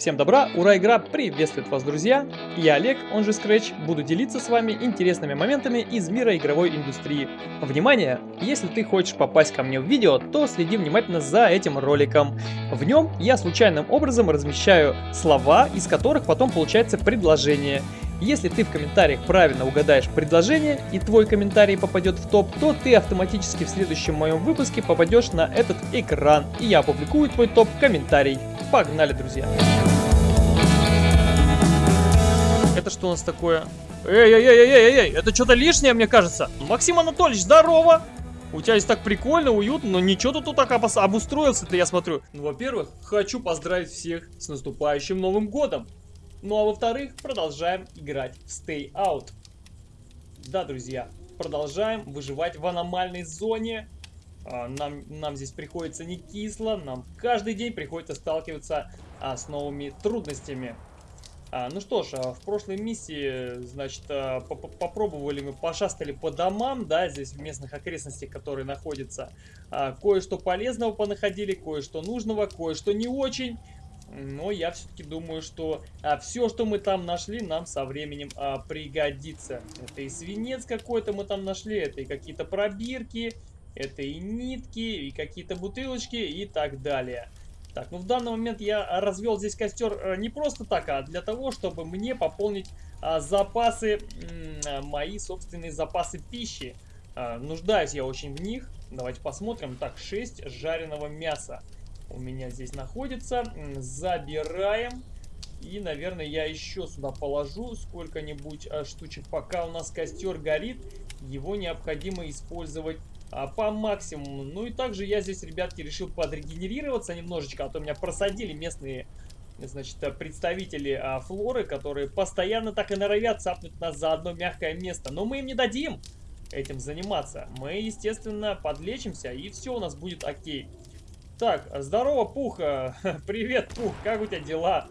Всем добра, ура, игра приветствует вас, друзья! Я Олег, он же Scratch, буду делиться с вами интересными моментами из мира игровой индустрии. Внимание! Если ты хочешь попасть ко мне в видео, то следи внимательно за этим роликом. В нем я случайным образом размещаю слова, из которых потом получается предложение. Если ты в комментариях правильно угадаешь предложение и твой комментарий попадет в топ, то ты автоматически в следующем моем выпуске попадешь на этот экран, и я опубликую твой топ-комментарий. Погнали, друзья! Это что у нас такое? Эй-эй-эй-эй-эй, это что-то лишнее, мне кажется. Максим Анатольевич, здорово! У тебя здесь так прикольно, уютно, но ничего ты тут так обустроился-то, я смотрю. Ну, во-первых, хочу поздравить всех с наступающим Новым Годом. Ну, а во-вторых, продолжаем играть в Stay Out. Да, друзья, продолжаем выживать в аномальной зоне. А, нам, нам здесь приходится не кисло, нам каждый день приходится сталкиваться а, с новыми трудностями. А, ну что ж, а, в прошлой миссии, значит, а, попробовали мы, пошастали по домам, да, здесь в местных окрестностях, которые находятся. А, кое-что полезного понаходили, кое-что нужного, кое-что не очень. Но я все-таки думаю, что а, все, что мы там нашли, нам со временем а, пригодится. Это и свинец какой-то мы там нашли, это и какие-то пробирки, это и нитки, и какие-то бутылочки и так далее. Так, ну в данный момент я развел здесь костер э, не просто так, а для того, чтобы мне пополнить а, запасы, а, мои собственные запасы пищи. А, нуждаюсь я очень в них. Давайте посмотрим. Так, 6 жареного мяса у меня здесь находится. Забираем. И, наверное, я еще сюда положу сколько-нибудь а, штучек. Пока у нас костер горит, его необходимо использовать а, по максимуму. Ну и также я здесь, ребятки, решил подрегенерироваться немножечко, а то меня просадили местные значит, представители а, флоры, которые постоянно так и норовят цапнуть нас за одно мягкое место. Но мы им не дадим этим заниматься. Мы, естественно, подлечимся, и все у нас будет окей. Так, здорово, Пух. Привет, Пух, как у тебя дела?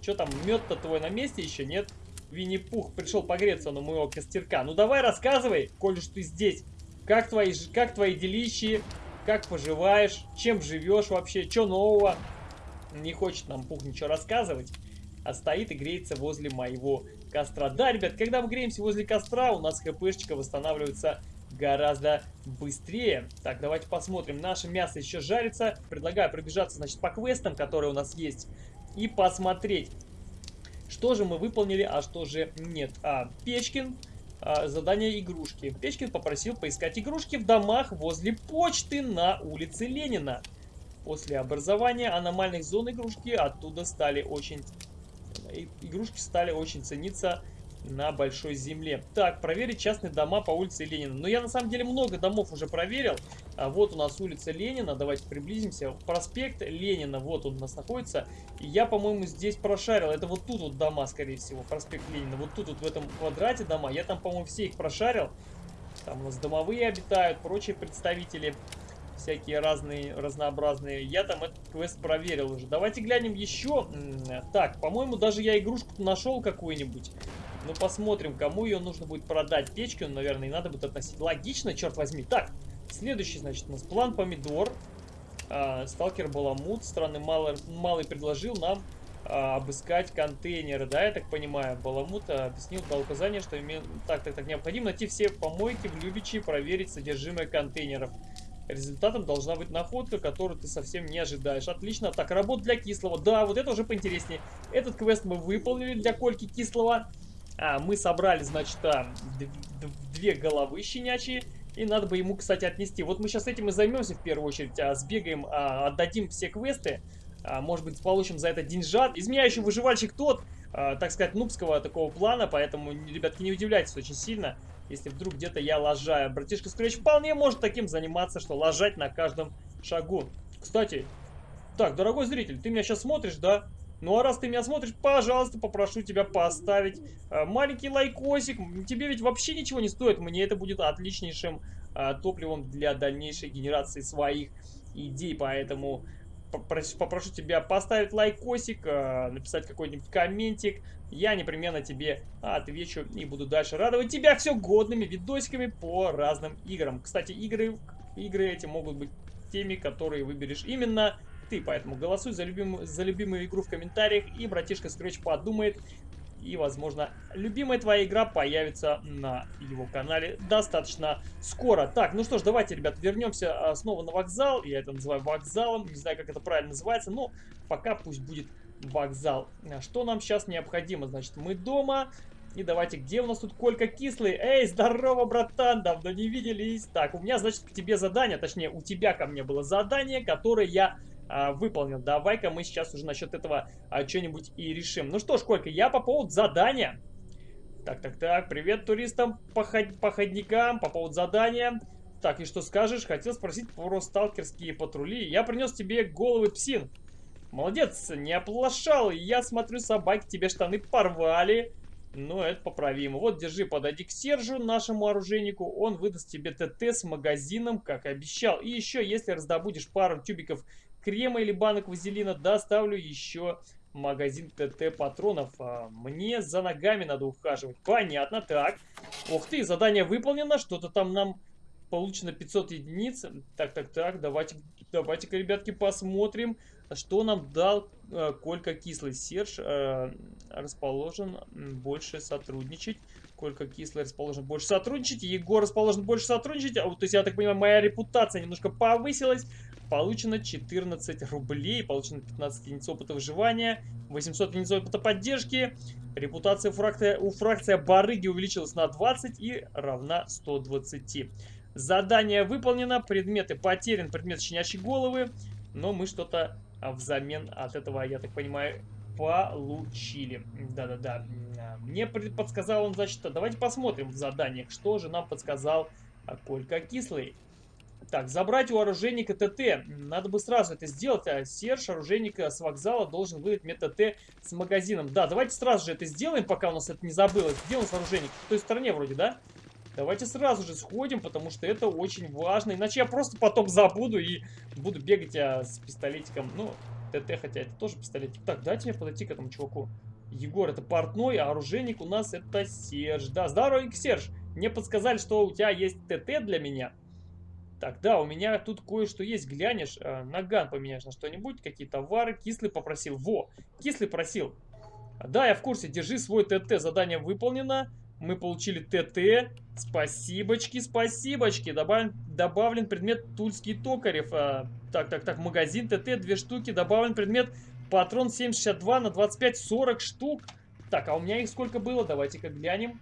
Что там, мед-то твой на месте еще, нет? Винни-Пух пришел погреться на моего костерка. Ну давай рассказывай, коль уж ты здесь. Как твои, как твои делищи? Как поживаешь? Чем живешь вообще? Что нового? Не хочет нам Пух ничего рассказывать. А стоит и греется возле моего костра. Да, ребят, когда мы греемся возле костра, у нас хпшечка восстанавливается гораздо быстрее. Так, давайте посмотрим. Наше мясо еще жарится. Предлагаю пробежаться, значит, по квестам, которые у нас есть. И посмотреть, что же мы выполнили, а что же нет. А, Печкин а, задание игрушки. Печкин попросил поискать игрушки в домах возле почты на улице Ленина. После образования аномальных зон игрушки оттуда стали очень... Игрушки стали очень цениться на большой земле. Так, проверить частные дома по улице Ленина. Но я на самом деле много домов уже проверил. А вот у нас улица Ленина. Давайте приблизимся. Проспект Ленина. Вот он у нас находится. Я, по-моему, здесь прошарил. Это вот тут вот дома, скорее всего. Проспект Ленина. Вот тут вот в этом квадрате дома. Я там, по-моему, все их прошарил. Там у нас домовые обитают, прочие представители всякие разные, разнообразные. Я там этот квест проверил уже. Давайте глянем еще. Так, по-моему, даже я игрушку нашел какую-нибудь. Ну, посмотрим, кому ее нужно будет продать. Печку, наверное, и надо будет относить. Логично, черт возьми. Так, следующий, значит, у нас план помидор. А, сталкер Баламут, странный малый, малый предложил нам а, обыскать контейнеры, да, я так понимаю. Баламут объяснил, дал указание, что име... так, так, так, необходимо найти все помойки в Любичи и проверить содержимое контейнеров. Результатом должна быть находка, которую ты совсем не ожидаешь. Отлично. Так, работа для кислого. Да, вот это уже поинтереснее. Этот квест мы выполнили для Кольки кислого. А, мы собрали, значит, а, две головы щенячьи. И надо бы ему, кстати, отнести. Вот мы сейчас этим и займемся в первую очередь. А, сбегаем, а, отдадим все квесты. А, может быть, получим за это деньжат. Из меня еще выживальщик тот, а, так сказать, нубского такого плана. Поэтому, ребятки, не удивляйтесь очень сильно, если вдруг где-то я лажаю. Братишка Скретч вполне может таким заниматься, что лажать на каждом шагу. Кстати, так, дорогой зритель, ты меня сейчас смотришь, да? Ну а раз ты меня смотришь, пожалуйста, попрошу тебя поставить э, маленький лайкосик. Тебе ведь вообще ничего не стоит. Мне это будет отличнейшим э, топливом для дальнейшей генерации своих идей. Поэтому попрошу, попрошу тебя поставить лайкосик, э, написать какой-нибудь комментик. Я непременно тебе отвечу и буду дальше радовать тебя все годными видосиками по разным играм. Кстати, игры, игры эти могут быть теми, которые выберешь именно ты. Поэтому голосуй за, любим, за любимую игру в комментариях, и братишка Scratch подумает, и, возможно, любимая твоя игра появится на его канале достаточно скоро. Так, ну что ж, давайте, ребят, вернемся а, снова на вокзал. Я это называю вокзалом, не знаю, как это правильно называется, но пока пусть будет вокзал. Что нам сейчас необходимо? Значит, мы дома, и давайте, где у нас тут Колька Кислый? Эй, здорово, братан, давно не виделись. Так, у меня, значит, к тебе задание, точнее, у тебя ко мне было задание, которое я а, выполнил. Давай-ка мы сейчас уже насчет этого а, что-нибудь и решим. Ну что ж, Колька, я по поводу задания. Так, так, так, привет туристам, поход походникам, по поводу задания. Так, и что скажешь? Хотел спросить про сталкерские патрули. Я принес тебе головы псин. Молодец, не оплошал. Я смотрю, собаки тебе штаны порвали. Но это поправимо. Вот, держи, подойди к Сержу, нашему оружейнику. Он выдаст тебе ТТ с магазином, как и обещал. И еще, если раздобудешь пару тюбиков крема или банок вазелина, доставлю еще магазин ТТ патронов. А мне за ногами надо ухаживать. Понятно, так. Ух ты, задание выполнено. Что-то там нам получено 500 единиц. Так, так, так, давайте, давайте-ка, ребятки, посмотрим. Что нам дал э, Колька Кислый? Серж э, расположен больше сотрудничать. Колька Кислый расположен больше сотрудничать. Егор расположен больше сотрудничать. А, то есть, я так понимаю, моя репутация немножко повысилась. Получено 14 рублей. Получено 15 единиц опыта выживания. 800 единиц опыта поддержки. Репутация фракция, у фракции Барыги увеличилась на 20 и равна 120. Задание выполнено. Предметы потерян. Предмет щенячьей головы. Но мы что-то а взамен от этого, я так понимаю, получили. Да-да-да. Мне подсказал он, значит, давайте посмотрим в заданиях, что же нам подсказал Колька Кислый. Так, забрать у оружейника ТТ. Надо бы сразу это сделать. А Серж, оружейника с вокзала, должен выдать мне ТТ с магазином. Да, давайте сразу же это сделаем, пока у нас это не забылось. Где у нас оружейник? В той стороне вроде, да? Давайте сразу же сходим, потому что это очень важно. Иначе я просто потом забуду и буду бегать а, с пистолетиком. Ну, ТТ, хотя это тоже пистолетик. Так, дайте мне подойти к этому чуваку. Егор, это портной, а оружейник у нас это Серж. Да, здоровенький Серж. Мне подсказали, что у тебя есть ТТ для меня. Так, да, у меня тут кое-что есть. Глянешь, э, наган поменяешь на что-нибудь, какие товары. Кислый попросил. Во, Кислый просил. Да, я в курсе. Держи свой ТТ. Задание выполнено. Мы получили ТТ. Спасибочки, спасибочки. Добавлен, добавлен предмет Тульский Токарев. А, так, так, так, магазин ТТ, две штуки. Добавлен предмет патрон 762 на 25, 40 штук. Так, а у меня их сколько было? Давайте-ка глянем.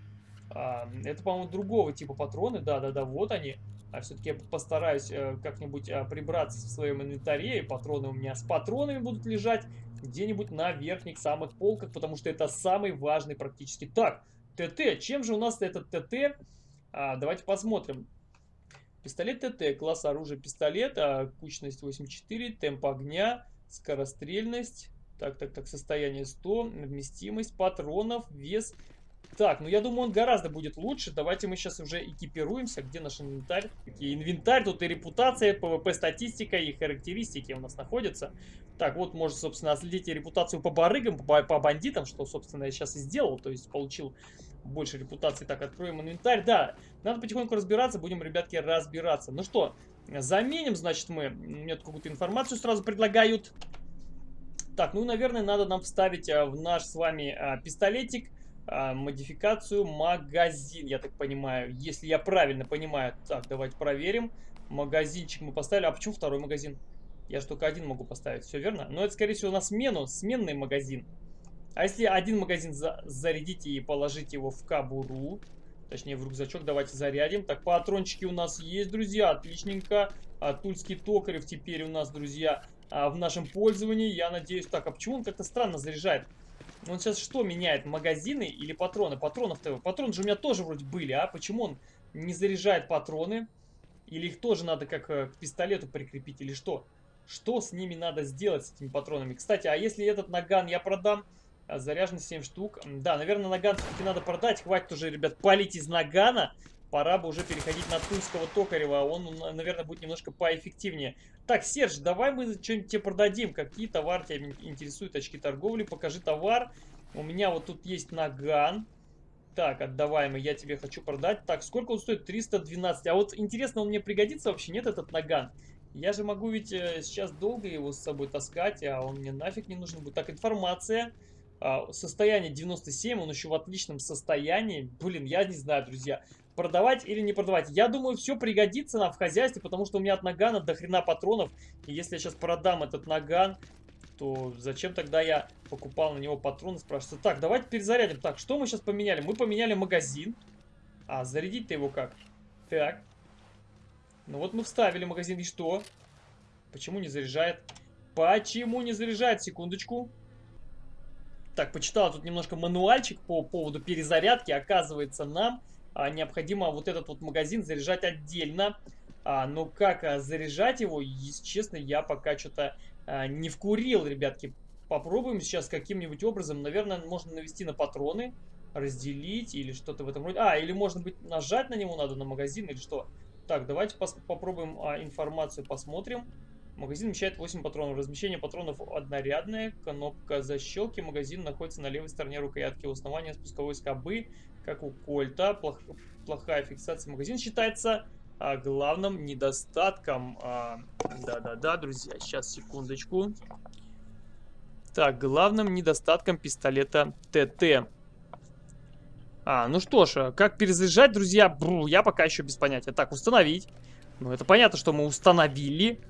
А, это, по-моему, другого типа патроны. Да-да-да, вот они. А все-таки я постараюсь э, как-нибудь э, прибраться в своем инвентаре. И патроны у меня с патронами будут лежать где-нибудь на верхних самых полках, потому что это самый важный практически. Так, ТТ. Чем же у нас этот ТТ? А, давайте посмотрим. Пистолет ТТ. Класс оружия пистолет. А, кучность 84. Темп огня. Скорострельность. Так, так, так. Состояние 100. Вместимость патронов. Вес так, ну я думаю, он гораздо будет лучше. Давайте мы сейчас уже экипируемся. Где наш инвентарь? Инвентарь, тут и репутация, PvP статистика, и характеристики у нас находятся. Так, вот можно, собственно, отследить репутацию по барыгам, по, по бандитам, что, собственно, я сейчас и сделал. То есть получил больше репутации. Так, откроем инвентарь. Да, надо потихоньку разбираться, будем, ребятки, разбираться. Ну что, заменим, значит, мы. Мне какую-то информацию сразу предлагают. Так, ну, наверное, надо нам вставить а, в наш с вами а, пистолетик а, модификацию магазин, я так понимаю. Если я правильно понимаю. Так, давайте проверим. Магазинчик мы поставили. А почему второй магазин? Я же только один могу поставить, все верно? Но это, скорее всего, на смену, сменный магазин. А если один магазин за зарядите и положите его в кабуру, точнее в рюкзачок, давайте зарядим. Так, патрончики у нас есть, друзья, отличненько. А, тульский токарев теперь у нас, друзья, а, в нашем пользовании. Я надеюсь, так, а почему он как-то странно заряжает? Он сейчас что меняет, магазины или патроны? Патронов-то... Патроны же у меня тоже вроде были, а? Почему он не заряжает патроны? Или их тоже надо как э, к пистолету прикрепить, или что? Что с ними надо сделать, с этими патронами? Кстати, а если этот наган я продам, а, заряжен 7 штук. Да, наверное, наган все-таки надо продать. Хватит уже, ребят, палить из нагана пора бы уже переходить на Тульского Токарева. Он, наверное, будет немножко поэффективнее. Так, Серж, давай мы что-нибудь тебе продадим. Какие товары тебя интересуют? Очки торговли, покажи товар. У меня вот тут есть наган. Так, отдаваемый, я тебе хочу продать. Так, сколько он стоит? 312. А вот интересно, он мне пригодится вообще? Нет, этот наган? Я же могу ведь э, сейчас долго его с собой таскать, а он мне нафиг не нужен будет. Так, информация. А, состояние 97, он еще в отличном состоянии. Блин, я не знаю, друзья. Продавать или не продавать. Я думаю, все пригодится нам в хозяйстве, потому что у меня от нагана до хрена патронов. И если я сейчас продам этот наган, то зачем тогда я покупал на него патроны, спрашивается. Так, давайте перезарядим. Так, что мы сейчас поменяли? Мы поменяли магазин. А, зарядить-то его как? Так. Ну вот мы вставили магазин, и что? Почему не заряжает? Почему не заряжает? Секундочку. Так, почитал тут немножко мануальчик по поводу перезарядки. Оказывается, нам необходимо вот этот вот магазин заряжать отдельно. А, но как а, заряжать его, честно, я пока что-то а, не вкурил, ребятки. Попробуем сейчас каким-нибудь образом. Наверное, можно навести на патроны, разделить или что-то в этом роде. А, или может быть нажать на него надо, на магазин или что. Так, давайте попробуем а, информацию посмотрим. Магазин вмещает 8 патронов. Размещение патронов однорядное. Кнопка защелки. Магазин находится на левой стороне рукоятки. У основания спусковой скобы, как у кольта. Плох, плохая фиксация. Магазин считается а, главным недостатком. А, да-да-да, друзья, сейчас секундочку. Так, главным недостатком пистолета ТТ. А, ну что ж, как перезаряжать, друзья, бру, я пока еще без понятия. Так, установить. Ну, это понятно, что мы установили.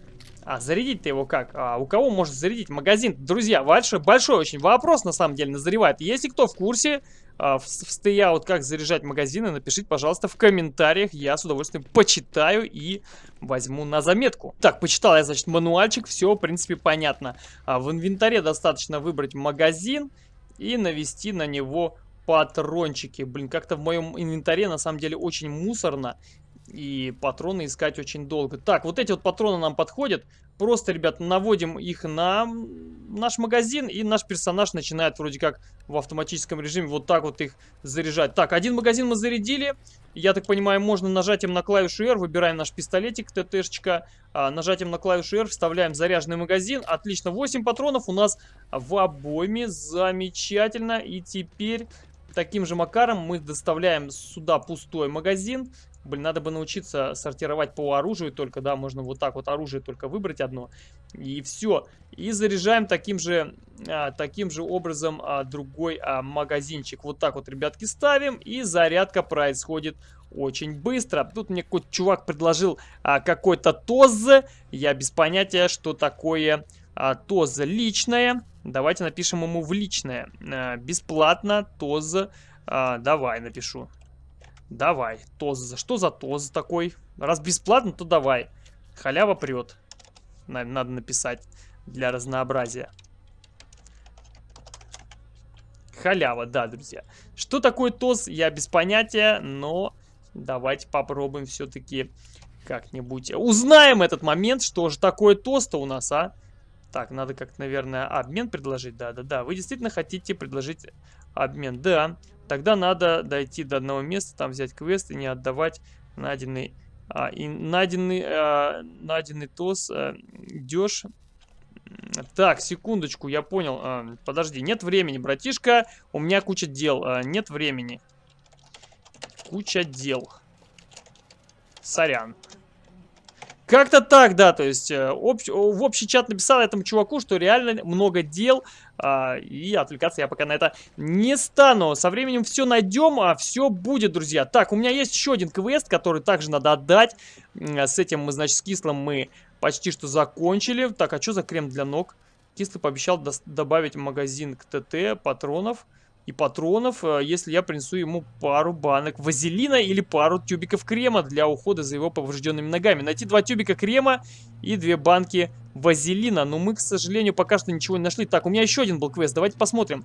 А, зарядить-то его как? А, у кого может зарядить магазин? Друзья, большой, большой очень вопрос на самом деле назревает. Если кто в курсе, а, в, в стейаут, как заряжать магазины, напишите, пожалуйста, в комментариях. Я с удовольствием почитаю и возьму на заметку. Так, почитал я, значит, мануальчик. Все, в принципе, понятно. А, в инвентаре достаточно выбрать магазин и навести на него патрончики. Блин, как-то в моем инвентаре на самом деле очень мусорно. И патроны искать очень долго. Так, вот эти вот патроны нам подходят. Просто, ребят, наводим их на наш магазин, и наш персонаж начинает вроде как в автоматическом режиме вот так вот их заряжать. Так, один магазин мы зарядили. Я так понимаю, можно нажатием на клавишу R, выбираем наш пистолетик, ТТшечка. А, нажатием на клавишу R вставляем заряженный магазин. Отлично, 8 патронов у нас в обойме. Замечательно. И теперь таким же макаром мы доставляем сюда пустой магазин. Блин, надо бы научиться сортировать по оружию только, да, можно вот так вот оружие только выбрать одно. И все. И заряжаем таким же, а, таким же образом а, другой а, магазинчик. Вот так вот, ребятки, ставим. И зарядка происходит очень быстро. Тут мне какой-то чувак предложил а, какой-то ТОЗ. Я без понятия, что такое а, ТОЗ личное. Давайте напишем ему в личное. А, бесплатно ТОЗ. А, давай напишу. Давай, ТОЗ. Что за ТОЗ такой? Раз бесплатно, то давай. Халява прет. Надо написать для разнообразия. Халява, да, друзья. Что такое ТОЗ, я без понятия, но давайте попробуем все-таки как-нибудь. Узнаем этот момент, что же такое ТОЗ-то у нас, а? Так, надо как-то, наверное, обмен предложить. Да-да-да, вы действительно хотите предложить обмен. Да, тогда надо дойти до одного места, там взять квест и не отдавать найденный, а, и найденный, а, найденный ТОС а, дешь. Так, секундочку, я понял. А, подожди, нет времени, братишка. У меня куча дел. А, нет времени. Куча дел. Сорян. Как-то так, да, то есть э, общ, в общий чат написал этому чуваку, что реально много дел, а, и отвлекаться я пока на это не стану. Со временем все найдем, а все будет, друзья. Так, у меня есть еще один квест, который также надо отдать. С этим мы, значит, с кислым мы почти что закончили. Так, а что за крем для ног? Кислый пообещал добавить магазин к ТТ патронов и патронов, э, если я принесу ему пару банок вазелина или пару тюбиков крема для ухода за его поврежденными ногами. Найти два тюбика крема и две банки вазелина. Но мы, к сожалению, пока что ничего не нашли. Так, у меня еще один был квест. Давайте посмотрим.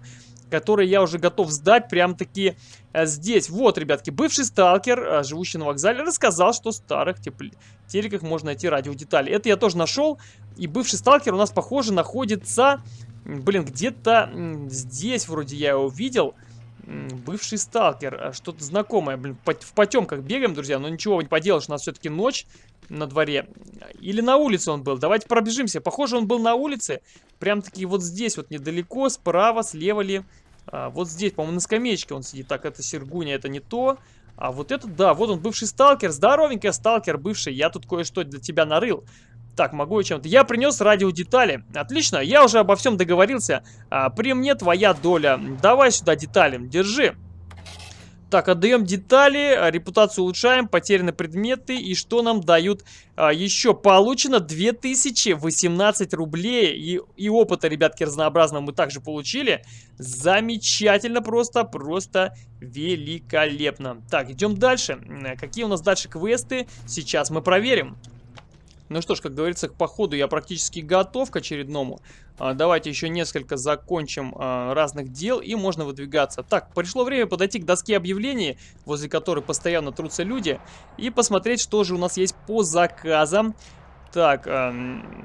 Который я уже готов сдать прям-таки э, здесь. Вот, ребятки, бывший сталкер, э, живущий на вокзале, рассказал, что в старых телеках можно найти радиодетали. Это я тоже нашел. И бывший сталкер у нас, похоже, находится Блин, где-то здесь вроде я его видел. Бывший сталкер, а что-то знакомое. Блин, в потемках бегаем, друзья, но ничего не поделаешь, у нас все-таки ночь на дворе. Или на улице он был. Давайте пробежимся. Похоже, он был на улице. Прям-таки вот здесь, вот недалеко, справа, слева ли. А, вот здесь, по-моему, на скамеечке он сидит. Так, это Сергуня, это не то. А вот этот, да, вот он, бывший сталкер. Здоровенький сталкер, бывший. Я тут кое-что для тебя нарыл. Так, могу я чем-то. Я принес радиодетали. Отлично, я уже обо всем договорился. А, при мне твоя доля. Давай сюда детали. Держи. Так, отдаем детали, репутацию улучшаем, потеряны предметы. И что нам дают а, еще? Получено 2018 рублей. И, и опыта, ребятки, разнообразного мы также получили. Замечательно просто, просто великолепно. Так, идем дальше. Какие у нас дальше квесты? Сейчас мы проверим. Ну что ж, как говорится, к походу я практически готов к очередному. А, давайте еще несколько закончим а, разных дел и можно выдвигаться. Так, пришло время подойти к доске объявлений, возле которой постоянно трутся люди, и посмотреть, что же у нас есть по заказам. Так, э,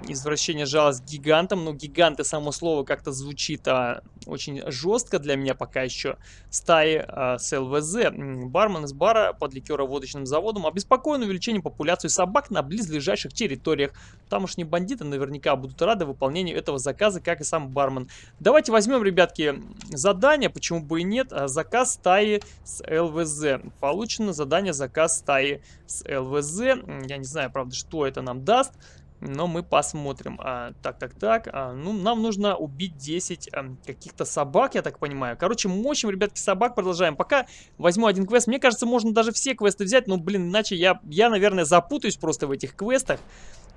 извращение жалость гигантам. Ну, гиганты, само слово как-то звучит а, очень жестко для меня пока еще. Стаи а, с ЛВЗ. Бармен из бара под ликероводочным заводом обеспокоен увеличением популяции собак на близлежащих территориях. Тамошние бандиты наверняка будут рады выполнению этого заказа, как и сам бармен. Давайте возьмем, ребятки, задание, почему бы и нет. А, заказ стаи с ЛВЗ. Получено задание заказ стаи с ЛВЗ. Я не знаю, правда, что это нам даст. Но мы посмотрим. А, так, так, так. А, ну, нам нужно убить 10 а, каких-то собак, я так понимаю. Короче, мочим, ребятки, собак. Продолжаем. Пока возьму один квест. Мне кажется, можно даже все квесты взять. Но, блин, иначе я, я наверное, запутаюсь просто в этих квестах.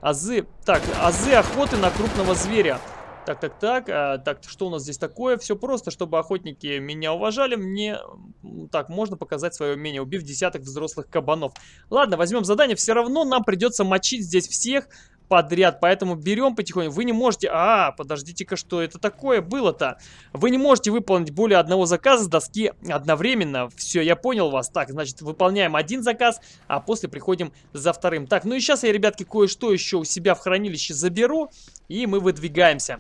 Азы. Так, азы охоты на крупного зверя. Так, так, так, а, так, что у нас здесь такое? Все просто, чтобы охотники меня уважали, мне, так, можно показать свое умение, убив десяток взрослых кабанов. Ладно, возьмем задание, все равно нам придется мочить здесь всех подряд, поэтому берем потихоньку. Вы не можете... А, подождите-ка, что это такое было-то? Вы не можете выполнить более одного заказа с доски одновременно. Все, я понял вас. Так, значит, выполняем один заказ, а после приходим за вторым. Так, ну и сейчас я, ребятки, кое-что еще у себя в хранилище заберу, и мы выдвигаемся.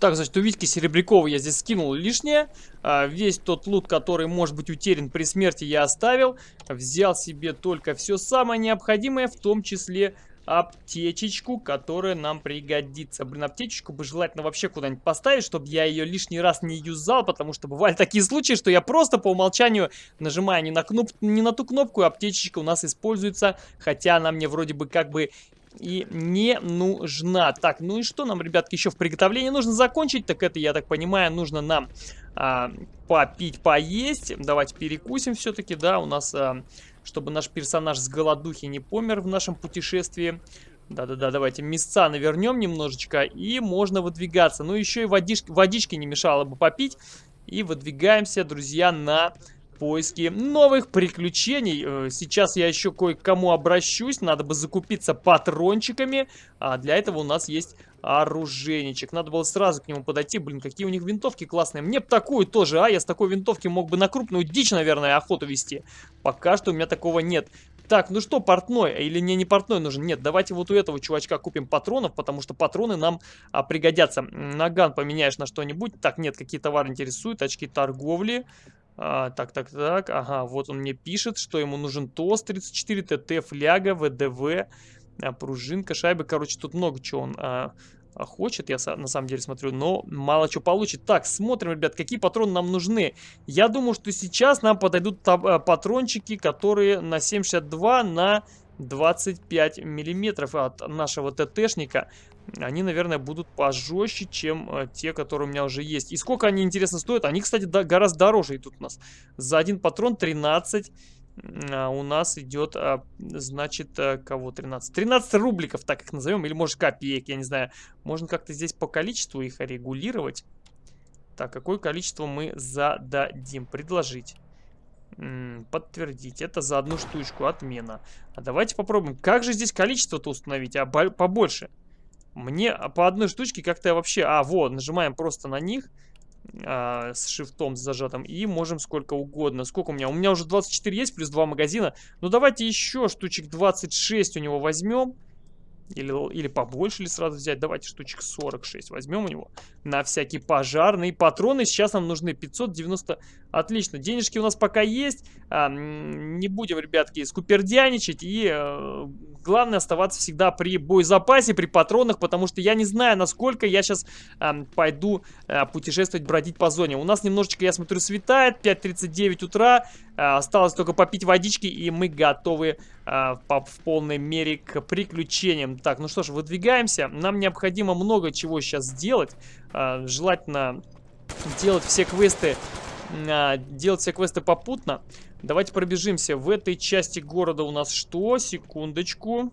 Так, значит, у Витьки Серебрякова я здесь скинул лишнее. А, весь тот лут, который может быть утерян при смерти, я оставил. Взял себе только все самое необходимое, в том числе аптечечку, которая нам пригодится. Блин, аптечечку бы желательно вообще куда-нибудь поставить, чтобы я ее лишний раз не юзал, потому что бывали такие случаи, что я просто по умолчанию нажимаю не на, кноп... не на ту кнопку, аптечечка у нас используется, хотя она мне вроде бы как бы и не нужна. Так, ну и что нам, ребятки, еще в приготовлении нужно закончить? Так это, я так понимаю, нужно нам а, попить, поесть. Давайте перекусим все-таки, да, у нас, а, чтобы наш персонаж с голодухи не помер в нашем путешествии. Да-да-да, давайте мясца навернем немножечко, и можно выдвигаться. Ну, еще и водички, водички не мешало бы попить. И выдвигаемся, друзья, на поиски новых приключений. Э, сейчас я еще кое-кому обращусь. Надо бы закупиться патрончиками. А для этого у нас есть оружейничек. Надо было сразу к нему подойти. Блин, какие у них винтовки классные. Мне бы такую тоже, а? Я с такой винтовки мог бы на крупную дичь, наверное, охоту вести. Пока что у меня такого нет. Так, ну что, портной? Или мне не портной нужен? Нет, давайте вот у этого чувачка купим патронов, потому что патроны нам а, пригодятся. Наган поменяешь на что-нибудь. Так, нет, какие товары интересуют? Очки торговли. А, так, так, так, ага, вот он мне пишет, что ему нужен ТОС 34, ТТ, фляга, ВДВ, а, пружинка, шайба. Короче, тут много чего он а, а, хочет, я на самом деле смотрю, но мало чего получит. Так, смотрим, ребят, какие патроны нам нужны. Я думаю, что сейчас нам подойдут а, патрончики, которые на 7,62 на 25 миллиметров от нашего ТТшника они, наверное, будут пожестче, чем э, те, которые у меня уже есть. И сколько они, интересно, стоят? Они, кстати, гораздо дороже идут у нас. За один патрон 13 а у нас идет, а, значит, а, кого 13? 13 рубликов, так их назовем, или может копеек, я не знаю. Можно как-то здесь по количеству их регулировать. Так, какое количество мы зададим? Предложить. Подтвердить. Это за одну штучку. Отмена. А давайте попробуем. Как же здесь количество-то установить? А побольше. Мне по одной штучке как-то вообще... А, вот, нажимаем просто на них а, с шифтом зажатым и можем сколько угодно. Сколько у меня? У меня уже 24 есть, плюс 2 магазина. Ну, давайте еще штучек 26 у него возьмем. Или, или побольше ли сразу взять? Давайте штучек 46 возьмем у него. На всякий пожарный. Патроны сейчас нам нужны 590. Отлично. Денежки у нас пока есть. А, не будем, ребятки, скупердяничать. И э, главное оставаться всегда при боезапасе, при патронах, потому что я не знаю, насколько я сейчас э, пойду э, путешествовать, бродить по зоне. У нас немножечко, я смотрю, светает, 5.39 утра, э, осталось только попить водички, и мы готовы э, по, в полной мере к приключениям. Так, ну что ж, выдвигаемся. Нам необходимо много чего сейчас сделать. Э, желательно делать все квесты а, делать все квесты попутно. Давайте пробежимся. В этой части города у нас что? Секундочку.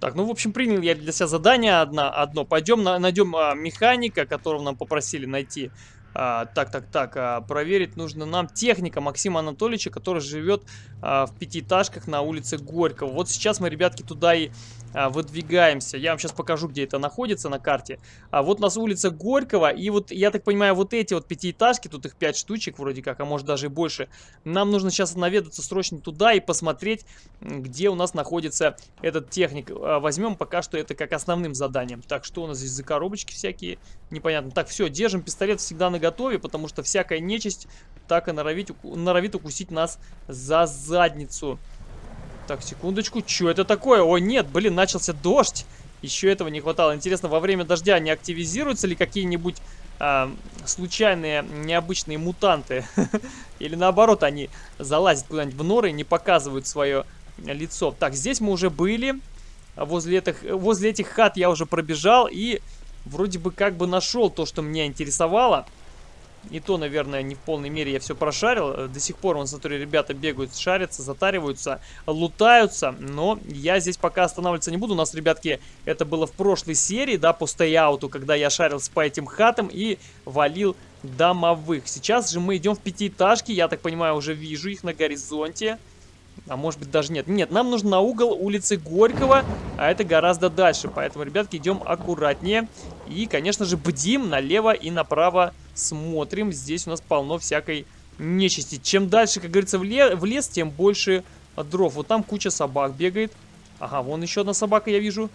Так, ну, в общем, принял я для себя задание одно. одно. Пойдем на, найдем а, механика, которого нам попросили найти. А, так, так, так, а, проверить нужно нам техника Максима Анатольевича, который живет а, в пятиэтажках на улице Горького. Вот сейчас мы, ребятки, туда и выдвигаемся. Я вам сейчас покажу, где это находится на карте. А вот у нас улица Горького, и вот, я так понимаю, вот эти вот пятиэтажки, тут их пять штучек вроде как, а может даже и больше. Нам нужно сейчас наведаться срочно туда и посмотреть, где у нас находится этот техник. А, возьмем пока что это как основным заданием. Так, что у нас здесь за коробочки всякие? Непонятно. Так, все, держим пистолет всегда на готове, потому что всякая нечисть так и норовит, норовит укусить нас за задницу. Так, секундочку. Что это такое? О, нет, блин, начался дождь. Еще этого не хватало. Интересно, во время дождя не активизируются ли какие-нибудь э, случайные, необычные мутанты? Или наоборот, они залазят куда-нибудь в норы и не показывают свое лицо. Так, здесь мы уже были. Возле этих, возле этих хат я уже пробежал и вроде бы как бы нашел то, что меня интересовало. И то, наверное, не в полной мере я все прошарил. Э, до сих пор, вон, смотрю, ребята бегают, шарятся, затариваются, лутаются. Но я здесь пока останавливаться не буду. У нас, ребятки, это было в прошлой серии, да, по стейауту, когда я шарился по этим хатам и валил домовых. Сейчас же мы идем в пятиэтажки. Я так понимаю, уже вижу их на горизонте. А может быть даже нет. Нет, нам нужно на угол улицы Горького, а это гораздо дальше. Поэтому, ребятки, идем аккуратнее. И, конечно же, бдим налево и направо смотрим. Здесь у нас полно всякой нечисти. Чем дальше, как говорится, в, ле в лес, тем больше дров. Вот там куча собак бегает. Ага, вон еще одна собака я вижу.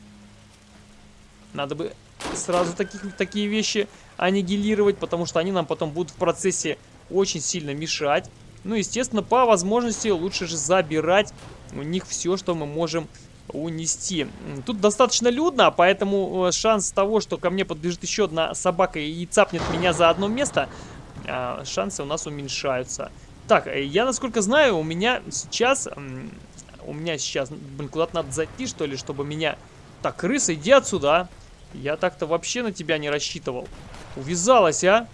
Надо бы сразу таких, такие вещи аннигилировать, потому что они нам потом будут в процессе очень сильно мешать. Ну, естественно, по возможности лучше же забирать у них все, что мы можем унести. Тут достаточно людно, поэтому э, шанс того, что ко мне подбежит еще одна собака и цапнет меня за одно место, э, шансы у нас уменьшаются. Так, э, я насколько знаю, у меня сейчас... У меня сейчас... Блин, куда-то надо зайти, что ли, чтобы меня... Так, крыса, иди отсюда, а. Я так-то вообще на тебя не рассчитывал. Увязалась, а?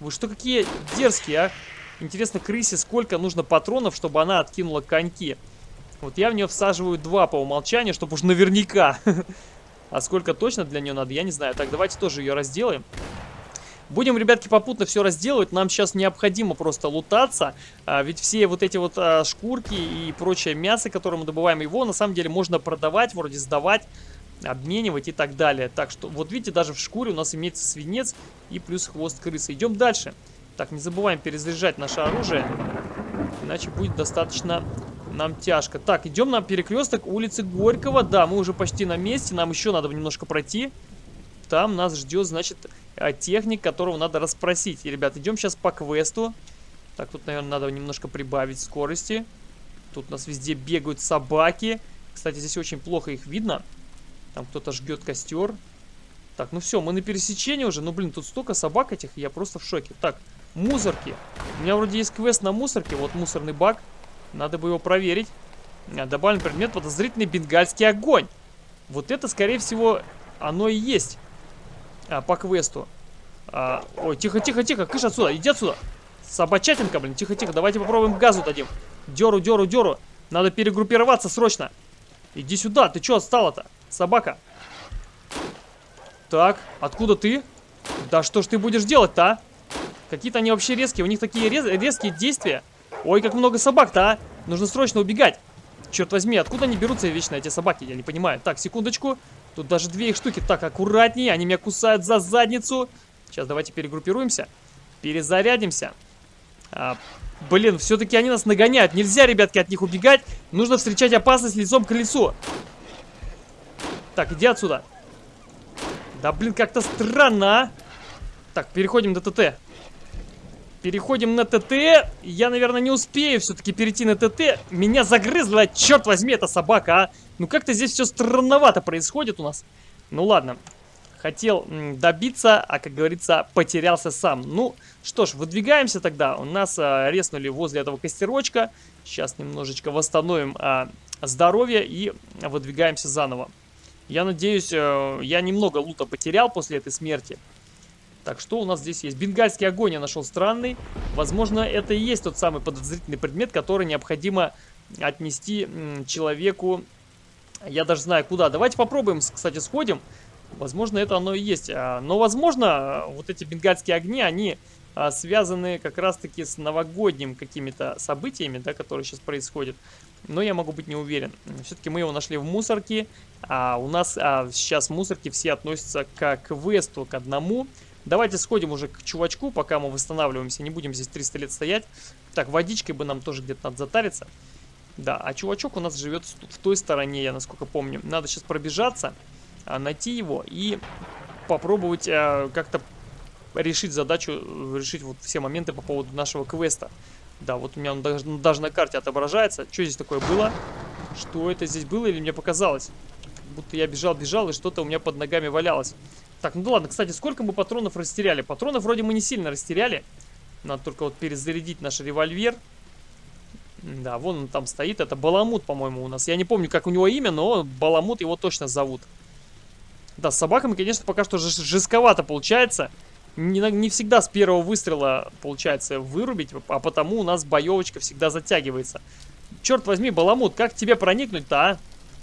Вы что, какие дерзкие, а? Интересно, крысе сколько нужно патронов, чтобы она откинула коньки? Вот я в нее всаживаю два по умолчанию, чтобы уж наверняка. А сколько точно для нее надо, я не знаю. Так, давайте тоже ее разделаем. Будем, ребятки, попутно все разделывать. Нам сейчас необходимо просто лутаться. А, ведь все вот эти вот а, шкурки и прочее мясо, которое мы добываем, его на самом деле можно продавать, вроде сдавать, обменивать и так далее. Так что, вот видите, даже в шкуре у нас имеется свинец и плюс хвост крысы. Идем дальше. Так, не забываем перезаряжать наше оружие. Иначе будет достаточно нам тяжко. Так, идем на перекресток улицы Горького. Да, мы уже почти на месте. Нам еще надо немножко пройти. Там нас ждет, значит, э, техник, которого надо расспросить. И, ребят, идем сейчас по квесту. Так, тут, наверное, надо немножко прибавить скорости. Тут у нас везде бегают собаки. Кстати, здесь очень плохо их видно. Там кто-то жгет костер. Так, ну все, мы на пересечении уже. Ну, блин, тут столько собак этих, я просто в шоке. Так, Мусорки. У меня вроде есть квест на мусорке. Вот мусорный бак. Надо бы его проверить. А, добавлен предмет подозрительный бенгальский огонь. Вот это, скорее всего, оно и есть а, по квесту. А, ой, тихо, тихо, тихо, кыш отсюда, иди отсюда. Собачатинка, блин, тихо, тихо, давайте попробуем газу дадим. Деру, деру, деру. Надо перегруппироваться срочно. Иди сюда, ты что отстала-то, собака? Так, откуда ты? Да что ж ты будешь делать-то, а? Какие-то они вообще резкие. У них такие рез резкие действия. Ой, как много собак-то, а! Нужно срочно убегать. Черт возьми, откуда они берутся вечно, эти собаки? Я не понимаю. Так, секундочку. Тут даже две их штуки. Так, аккуратнее. Они меня кусают за задницу. Сейчас давайте перегруппируемся. Перезарядимся. А, блин, все-таки они нас нагоняют. Нельзя, ребятки, от них убегать. Нужно встречать опасность лицом к лицу. Так, иди отсюда. Да, блин, как-то странно, а. Так, переходим до ТТ. Переходим на ТТ. Я, наверное, не успею все-таки перейти на ТТ. Меня загрызла, черт возьми, эта собака, а. Ну как-то здесь все странновато происходит у нас. Ну ладно. Хотел добиться, а, как говорится, потерялся сам. Ну, что ж, выдвигаемся тогда. У нас а, резнули возле этого костерочка. Сейчас немножечко восстановим а, здоровье и выдвигаемся заново. Я надеюсь, а, я немного лута потерял после этой смерти. Так, что у нас здесь есть? Бенгальский огонь я нашел странный. Возможно, это и есть тот самый подозрительный предмет, который необходимо отнести человеку. Я даже знаю куда. Давайте попробуем, кстати, сходим. Возможно, это оно и есть. А, но, возможно, вот эти бенгальские огни, они а, связаны как раз-таки с новогодним какими-то событиями, да, которые сейчас происходят. Но я могу быть не уверен. Все-таки мы его нашли в мусорке, а у нас а, сейчас мусорки все относятся к квесту, к одному. Давайте сходим уже к чувачку, пока мы восстанавливаемся. Не будем здесь 300 лет стоять. Так, водичкой бы нам тоже где-то надо затариться. Да, а чувачок у нас живет в той стороне, я насколько помню. Надо сейчас пробежаться, а, найти его и попробовать а, как-то решить задачу, решить вот все моменты по поводу нашего квеста. Да, вот у меня он даже, даже на карте отображается. Что здесь такое было? Что это здесь было или мне показалось? Будто я бежал-бежал и что-то у меня под ногами валялось. Так, ну ладно, кстати, сколько мы патронов растеряли? Патронов вроде мы не сильно растеряли. Надо только вот перезарядить наш револьвер. Да, вон он там стоит. Это Баламут, по-моему, у нас. Я не помню, как у него имя, но Баламут его точно зовут. Да, с собаками, конечно, пока что жестковато получается. Не, не всегда с первого выстрела получается вырубить, а потому у нас боевочка всегда затягивается. Черт возьми, Баламут, как тебе проникнуть-то, а?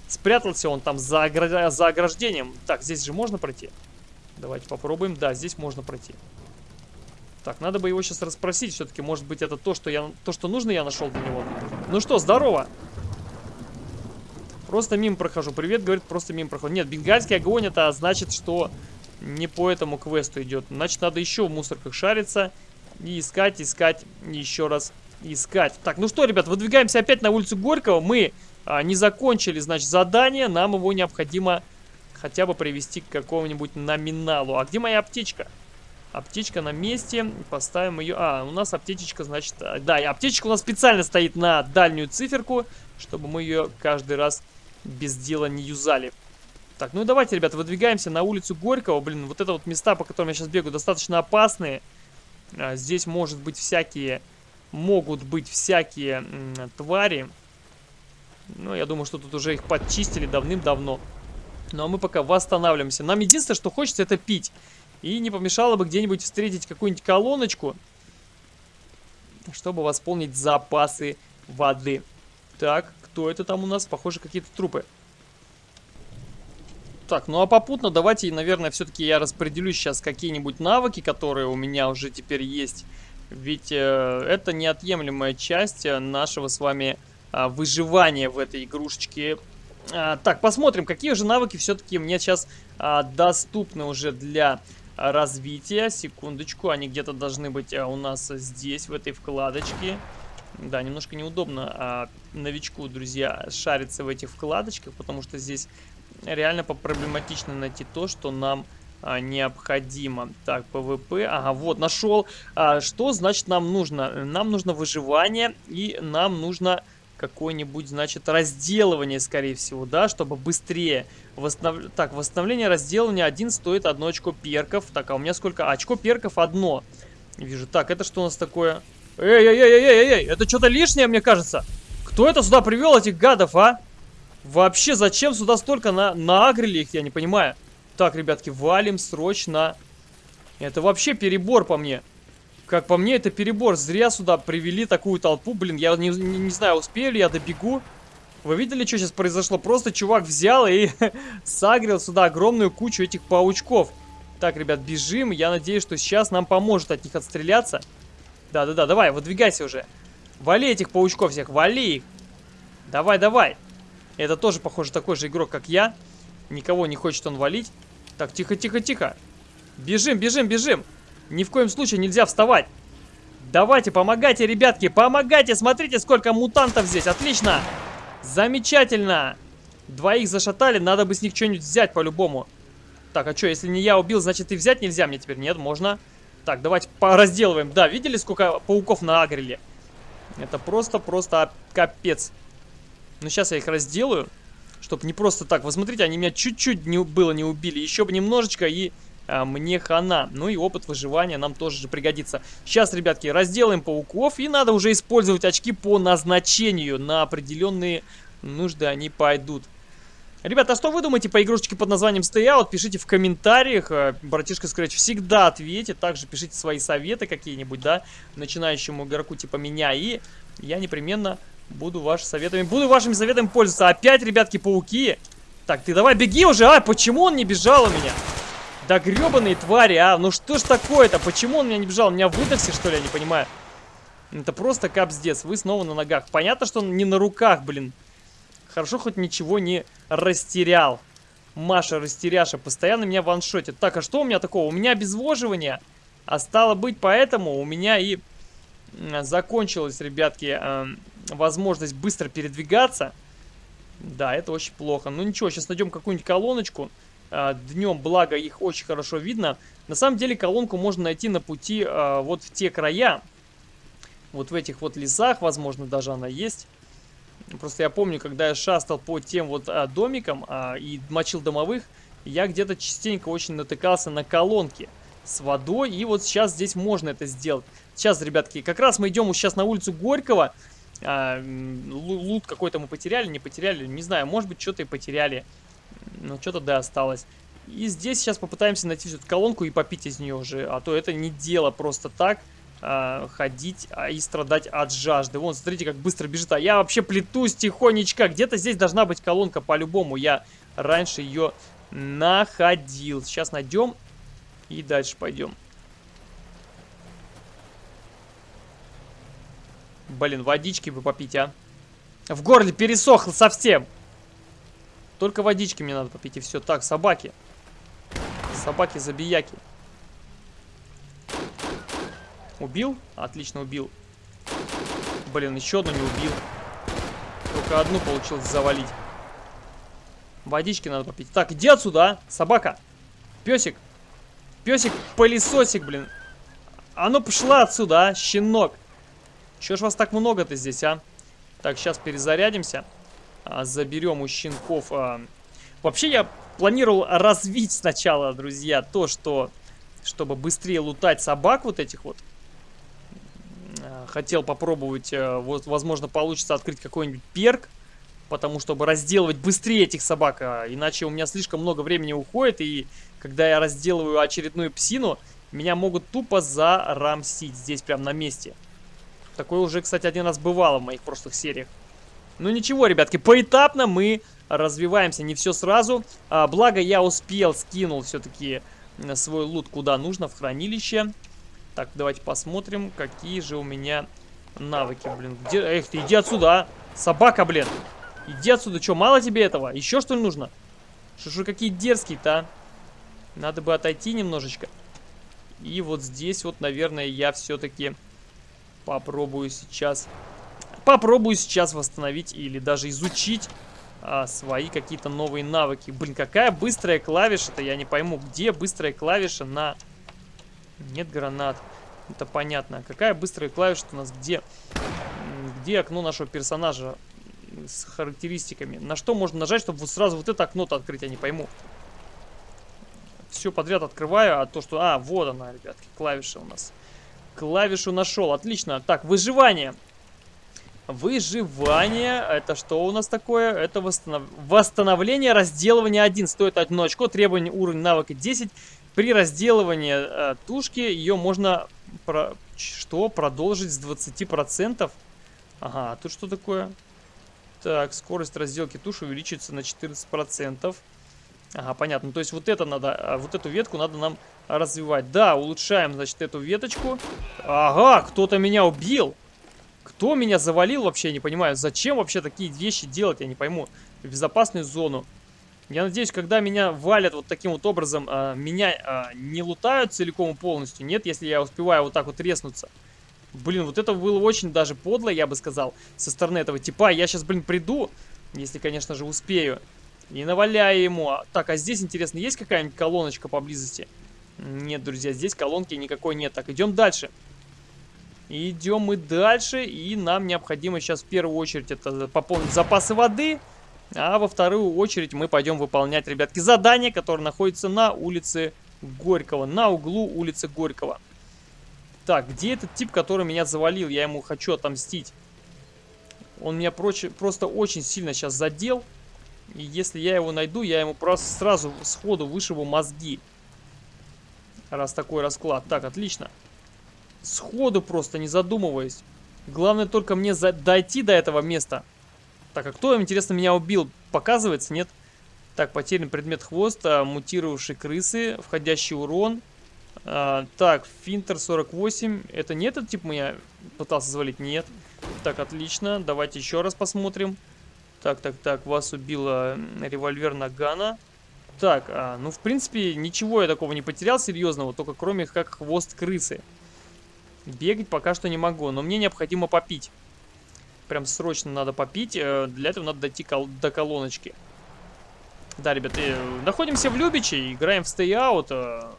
Спрятался он там за, огр... за ограждением. Так, здесь же можно пройти? Давайте попробуем. Да, здесь можно пройти. Так, надо бы его сейчас расспросить. Все-таки, может быть, это то, что я, то, что нужно, я нашел для него. Ну что, здорово. Просто мимо прохожу. Привет, говорит, просто мимо прохожу. Нет, бенгальский огонь, это значит, что не по этому квесту идет. Значит, надо еще в мусорках шариться. И искать, искать, еще раз искать. Так, ну что, ребят, выдвигаемся опять на улицу Горького. Мы а, не закончили, значит, задание. Нам его необходимо хотя бы привести к какому-нибудь номиналу. А где моя аптечка? Аптечка на месте. Поставим ее... А, у нас аптечечка, значит... А, да, и аптечка у нас специально стоит на дальнюю циферку, чтобы мы ее каждый раз без дела не юзали. Так, ну давайте, ребята, выдвигаемся на улицу Горького. Блин, вот это вот места, по которым я сейчас бегаю, достаточно опасные. А, здесь может быть всякие... Могут быть всякие твари. Ну, я думаю, что тут уже их подчистили давным-давно. Ну а мы пока восстанавливаемся. Нам единственное, что хочется, это пить. И не помешало бы где-нибудь встретить какую-нибудь колоночку, чтобы восполнить запасы воды. Так, кто это там у нас? Похоже, какие-то трупы. Так, ну а попутно давайте, наверное, все-таки я распределю сейчас какие-нибудь навыки, которые у меня уже теперь есть. Ведь э, это неотъемлемая часть э, нашего с вами э, выживания в этой игрушечке а, так, посмотрим, какие же навыки все-таки мне сейчас а, доступны уже для развития. Секундочку, они где-то должны быть а, у нас здесь, в этой вкладочке. Да, немножко неудобно а, новичку, друзья, шариться в этих вкладочках, потому что здесь реально проблематично найти то, что нам а, необходимо. Так, PvP, ага, вот, нашел. А, что значит нам нужно? Нам нужно выживание и нам нужно какое-нибудь, значит, разделывание, скорее всего, да, чтобы быстрее. Восстанов... Так, восстановление разделывания один стоит одно очко перков. Так, а у меня сколько? А, очко перков одно. Вижу. Так, это что у нас такое? Эй-эй-эй-эй-эй, это что-то лишнее, мне кажется. Кто это сюда привел, этих гадов, а? Вообще, зачем сюда столько на наагрили их, я не понимаю. Так, ребятки, валим срочно. Это вообще перебор по мне. Как по мне, это перебор. Зря сюда привели такую толпу. Блин, я не, не, не знаю, успею ли я добегу. Вы видели, что сейчас произошло? Просто чувак взял и сагрил сюда огромную кучу этих паучков. Так, ребят, бежим. Я надеюсь, что сейчас нам поможет от них отстреляться. Да-да-да, давай, выдвигайся уже. Вали этих паучков всех, вали их. Давай, давай. Это тоже, похоже, такой же игрок, как я. Никого не хочет он валить. Так, тихо-тихо-тихо. Бежим, бежим, бежим. Ни в коем случае нельзя вставать. Давайте, помогайте, ребятки, помогайте. Смотрите, сколько мутантов здесь. Отлично. Замечательно. Двоих зашатали, надо бы с них что-нибудь взять по-любому. Так, а что, если не я убил, значит и взять нельзя мне теперь? Нет, можно. Так, давайте разделываем. Да, видели, сколько пауков на агреле? Это просто-просто капец. Ну, сейчас я их разделаю, чтобы не просто так. Вы смотрите, они меня чуть-чуть не, было не убили. Еще бы немножечко и мне хана. Ну и опыт выживания нам тоже же пригодится. Сейчас, ребятки, разделаем пауков. И надо уже использовать очки по назначению. На определенные нужды они пойдут. Ребята, а что вы думаете по игрушечке под названием Stay Out? Пишите в комментариях. Э, братишка Scratch всегда ответит. Также пишите свои советы какие-нибудь, да, начинающему игроку типа меня. И я непременно буду вашими советами, буду вашими советами пользоваться. Опять, ребятки, пауки. Так, ты давай беги уже, а? Почему он не бежал у меня? Да гребаные твари, а? Ну что ж такое-то? Почему он меня не бежал? Меня выдохся, что ли? Я не понимаю. Это просто капздец. Вы снова на ногах. Понятно, что он не на руках, блин. Хорошо, хоть ничего не растерял. Маша растеряша постоянно меня ваншотит. Так, а что у меня такого? У меня обезвоживание. А стало быть, поэтому у меня и закончилась, ребятки, э, возможность быстро передвигаться. Да, это очень плохо. Ну ничего, сейчас найдем какую-нибудь колоночку. Э, днем, благо, их очень хорошо видно. На самом деле, колонку можно найти на пути э, вот в те края. Вот в этих вот лесах, возможно, даже она есть. Просто я помню, когда я шастал по тем вот а, домикам и мочил домовых, я где-то частенько очень натыкался на колонки с водой. И вот сейчас здесь можно это сделать. Сейчас, ребятки, как раз мы идем сейчас на улицу Горького. А, лут какой-то мы потеряли, не потеряли, не знаю, может быть, что-то и потеряли. Но что-то да осталось. И здесь сейчас попытаемся найти эту колонку и попить из нее уже. А то это не дело просто так э, ходить а, и страдать от жажды. Вон, смотрите, как быстро бежит. А я вообще плетусь тихонечко. Где-то здесь должна быть колонка по-любому. Я раньше ее находил. Сейчас найдем и дальше пойдем. Блин, водички бы попить, а. В горле пересохло совсем. Только водички мне надо попить, и все. Так, собаки. Собаки-забияки. Убил? Отлично, убил. Блин, еще одну не убил. Только одну получилось завалить. Водички надо попить. Так, иди отсюда, а, собака. Песик. Песик-пылесосик, блин. А ну пошла отсюда, а, щенок. Чего ж вас так много-то здесь, а? Так, сейчас перезарядимся. А, заберем у щенков. А... Вообще, я планировал развить сначала, друзья, то, что... Чтобы быстрее лутать собак вот этих вот. Э, хотел попробовать, э, вот, возможно, получится открыть какой-нибудь перк, потому чтобы разделывать быстрее этих собак, а иначе у меня слишком много времени уходит, и когда я разделываю очередную псину, меня могут тупо зарамсить здесь прям на месте. Такое уже, кстати, один раз бывало в моих прошлых сериях. Ну ничего, ребятки, поэтапно мы развиваемся, не все сразу. А, благо я успел, скинул все-таки свой лут куда нужно, в хранилище. Так, давайте посмотрим, какие же у меня навыки, блин. Где... Эх ты, иди отсюда, а! Собака, блин. Иди отсюда, что, мало тебе этого? Еще что ли нужно? Что же какие дерзкие-то, а? Надо бы отойти немножечко. И вот здесь вот, наверное, я все-таки попробую сейчас... Попробую сейчас восстановить или даже изучить а, свои какие-то новые навыки. Блин, какая быстрая клавиша-то, я не пойму. Где быстрая клавиша на нет гранат. Это понятно. Какая быстрая клавиша у нас? Где? Где окно нашего персонажа с характеристиками? На что можно нажать, чтобы вот сразу вот это окно-то открыть? Я не пойму. Все подряд открываю, а то, что... А, вот она, ребятки, клавиша у нас. Клавишу нашел, отлично. Так, выживание. Выживание, это что у нас такое? Это восстанов... восстановление разделывания 1. Стоит одно очко, требование уровень навыка 10. При разделывании э, тушки ее можно про... что продолжить с 20%. Ага, а тут что такое? Так, скорость разделки туши увеличится на 14%. Ага, понятно. То есть вот это надо, а, вот эту ветку надо нам развивать. Да, улучшаем, значит, эту веточку. Ага, кто-то меня убил. Кто меня завалил вообще, я не понимаю. Зачем вообще такие вещи делать, я не пойму. В безопасную зону. Я надеюсь, когда меня валят вот таким вот образом, а, меня а, не лутают целиком и полностью. Нет, если я успеваю вот так вот резнуться. Блин, вот это было очень даже подло, я бы сказал, со стороны этого типа. Я сейчас, блин, приду, если, конечно же, успею. И наваляю ему. Так, а здесь, интересно, есть какая-нибудь колоночка поблизости? Нет, друзья, здесь колонки никакой нет. Так, идем дальше. Идем мы дальше, и нам необходимо сейчас в первую очередь это пополнить запасы воды. А во вторую очередь мы пойдем выполнять, ребятки, задание, которое находится на улице Горького, на углу улицы Горького. Так, где этот тип, который меня завалил? Я ему хочу отомстить. Он меня проч... просто очень сильно сейчас задел. И если я его найду, я ему просто сразу сходу вышибу мозги. Раз такой расклад. Так, отлично. Сходу просто, не задумываясь. Главное только мне за... дойти до этого места. Так, а кто, интересно, меня убил? Показывается, нет? Так, потерян предмет хвоста, мутировавшие крысы, входящий урон. А, так, Финтер 48. Это не этот тип меня пытался завалить? Нет. Так, отлично. Давайте еще раз посмотрим. Так, так, так. Вас убила револьвер Нагана. Так, а, ну, в принципе, ничего я такого не потерял серьезного, только кроме как хвост крысы. Бегать пока что не могу, но мне необходимо попить. Прям срочно надо попить. Э, для этого надо дойти кол до колоночки. Да, ребята, э, находимся в Любиче, играем в Out. Э,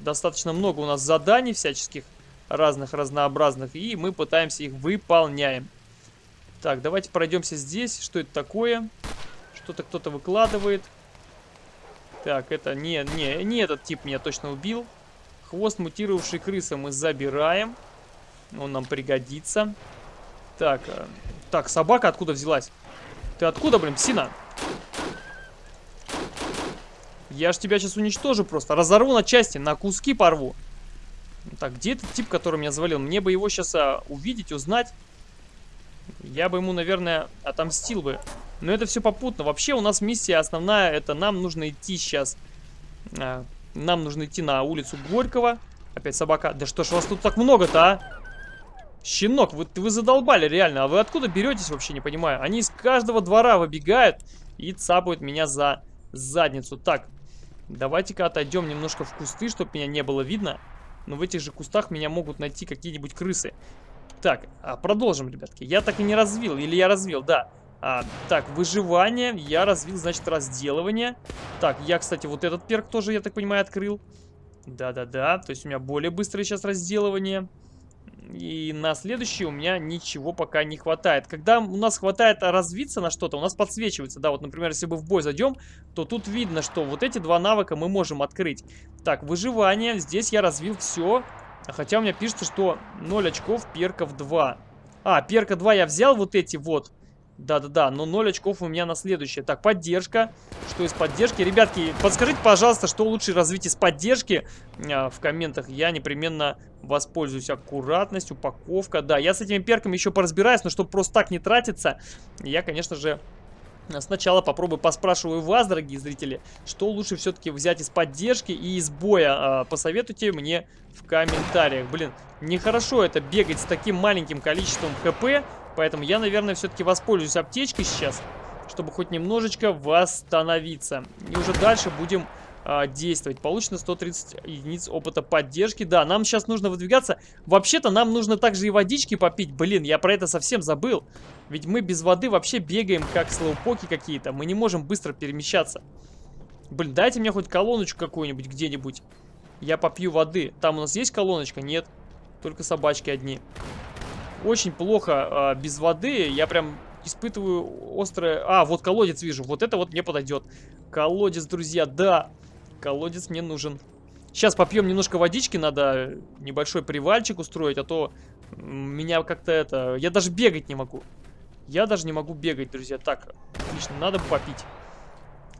достаточно много у нас заданий всяческих, разных, разнообразных, и мы пытаемся их выполняем. Так, давайте пройдемся здесь. Что это такое? Что-то кто-то выкладывает. Так, это не, не, не этот тип меня точно убил. Хвост мутировавшей крысы мы забираем. Он нам пригодится. Так, э, так, собака откуда взялась? Ты откуда, блин, псина? Я ж тебя сейчас уничтожу просто. Разорву на части, на куски порву. Так, где этот тип, который меня завалил? Мне бы его сейчас а, увидеть, узнать. Я бы ему, наверное, отомстил бы. Но это все попутно. Вообще у нас миссия основная, это нам нужно идти сейчас. А, нам нужно идти на улицу Горького. Опять собака. Да что ж вас тут так много-то, а? Щенок, вы, вы задолбали реально. А вы откуда беретесь вообще, не понимаю. Они из каждого двора выбегают и цапают меня за задницу. Так, давайте-ка отойдем немножко в кусты, чтобы меня не было видно. Но в этих же кустах меня могут найти какие-нибудь крысы. Так, а продолжим, ребятки. Я так и не развил. Или я развил, да. А, так, выживание. Я развил, значит, разделывание. Так, я, кстати, вот этот перк тоже, я так понимаю, открыл. Да-да-да. То есть у меня более быстрое сейчас разделывание. И на следующий у меня ничего пока не хватает. Когда у нас хватает развиться на что-то, у нас подсвечивается. Да, вот, например, если мы в бой зайдем, то тут видно, что вот эти два навыка мы можем открыть. Так, выживание. Здесь я развил все. Хотя у меня пишется, что 0 очков, перков 2. А, перка 2 я взял вот эти вот. Да-да-да, но 0 очков у меня на следующее. Так, поддержка. Что из поддержки? Ребятки, подскажите, пожалуйста, что лучше развить из поддержки а, в комментах. Я непременно воспользуюсь. Аккуратность, упаковка. Да, я с этими перками еще поразбираюсь, но чтобы просто так не тратиться, я, конечно же, Сначала попробую поспрашиваю вас, дорогие зрители, что лучше все-таки взять из поддержки и из боя. Посоветуйте мне в комментариях. Блин, нехорошо это бегать с таким маленьким количеством хп, поэтому я, наверное, все-таки воспользуюсь аптечкой сейчас, чтобы хоть немножечко восстановиться. И уже дальше будем а, действовать. Получено 130 единиц опыта поддержки. Да, нам сейчас нужно выдвигаться. Вообще-то нам нужно также и водички попить. Блин, я про это совсем забыл. Ведь мы без воды вообще бегаем, как слоупоки какие-то. Мы не можем быстро перемещаться. Блин, дайте мне хоть колоночку какую-нибудь где-нибудь. Я попью воды. Там у нас есть колоночка? Нет. Только собачки одни. Очень плохо а, без воды. Я прям испытываю острое... А, вот колодец вижу. Вот это вот мне подойдет. Колодец, друзья, да. Колодец мне нужен. Сейчас попьем немножко водички, надо небольшой привальчик устроить, а то меня как-то это... Я даже бегать не могу. Я даже не могу бегать, друзья. Так, отлично, надо попить.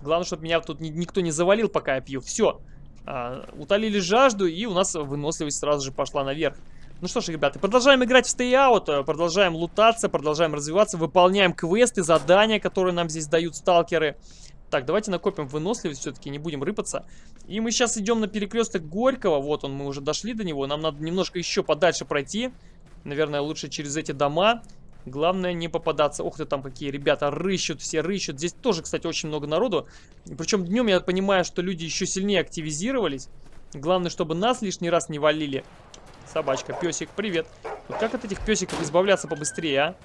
Главное, чтобы меня тут никто не завалил, пока я пью. Все. А, утолили жажду, и у нас выносливость сразу же пошла наверх. Ну что ж, ребята, продолжаем играть в Stay Out, продолжаем лутаться, продолжаем развиваться, выполняем квесты, задания, которые нам здесь дают сталкеры. Так, давайте накопим выносливость все-таки, не будем рыпаться. И мы сейчас идем на перекресток Горького. Вот он, мы уже дошли до него. Нам надо немножко еще подальше пройти. Наверное, лучше через эти дома. Главное не попадаться. Ух ты, там какие ребята рыщут, все рыщут. Здесь тоже, кстати, очень много народу. Причем днем я понимаю, что люди еще сильнее активизировались. Главное, чтобы нас лишний раз не валили. Собачка, песик, привет. Вот как от этих песиков избавляться побыстрее, а?